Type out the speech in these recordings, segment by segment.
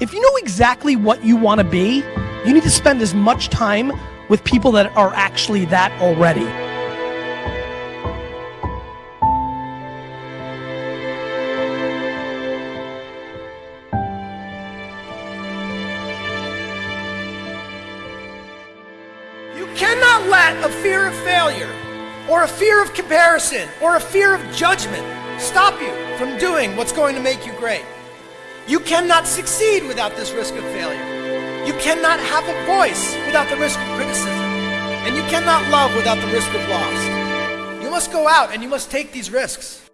If you know exactly what you want to be, you need to spend as much time with people that are actually that already. You cannot let a fear of failure or a fear of comparison or a fear of judgment stop you from doing what's going to make you great. You cannot succeed without this risk of failure. You cannot have a voice without the risk of criticism. And you cannot love without the risk of loss. You must go out and you must take these risks.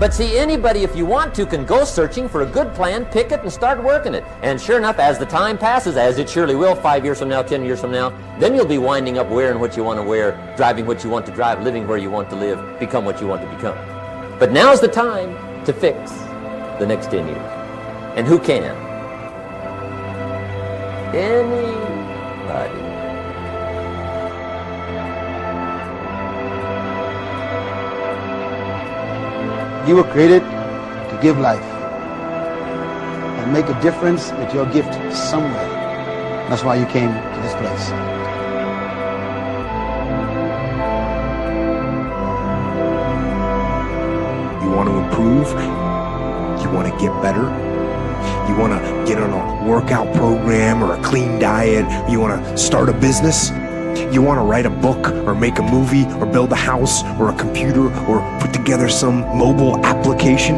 But see, anybody, if you want to, can go searching for a good plan, pick it, and start working it. And sure enough, as the time passes, as it surely will, five years from now, ten years from now, then you'll be winding up wearing what you want to wear, driving what you want to drive, living where you want to live, become what you want to become. But now's the time to fix the next 10 years. And who can? Anybody. You were created to give life and make a difference with your gift somewhere. That's why you came to this place. You want to improve? You want to get better? You want to get on a workout program or a clean diet? You want to start a business? You want to write a book or make a movie or build a house or a computer or put together some mobile application?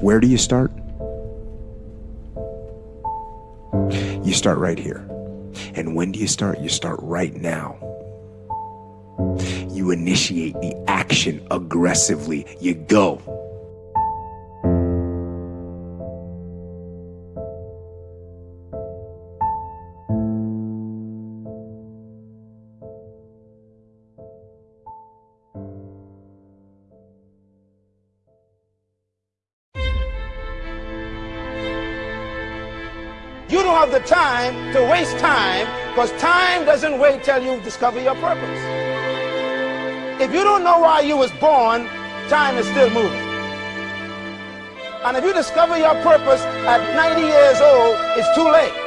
Where do you start? You start right here. And when do you start? You start right now. You initiate the action aggressively. You go. You don't have the time to waste time because time doesn't wait till you discover your purpose. If you don't know why you was born, time is still moving. And if you discover your purpose at 90 years old, it's too late.